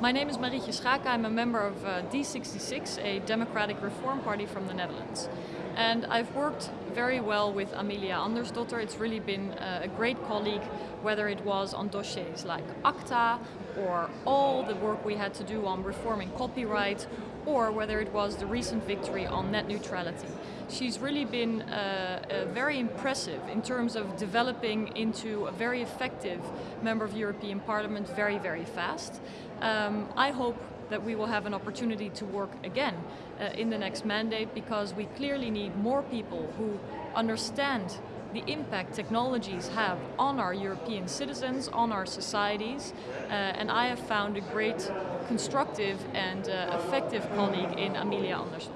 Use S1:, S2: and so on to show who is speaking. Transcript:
S1: My name is Marietje Schaake. I'm a member of uh, D66, a democratic reform party from the Netherlands. And I've worked very well with Amelia Andersdotter. It's really been uh, a great colleague, whether it was on dossiers like ACTA or all the work we had to do on reforming copyright or whether it was the recent victory on net neutrality. She's really been uh, uh, very impressive in terms of developing into a very effective member of European Parliament very, very fast. Um, I hope that we will have an opportunity to work again uh, in the next mandate because we clearly need more people who understand the impact technologies have on our European citizens, on our societies, uh, and I have found a great constructive and uh, effective colleague in Amelia Andersson.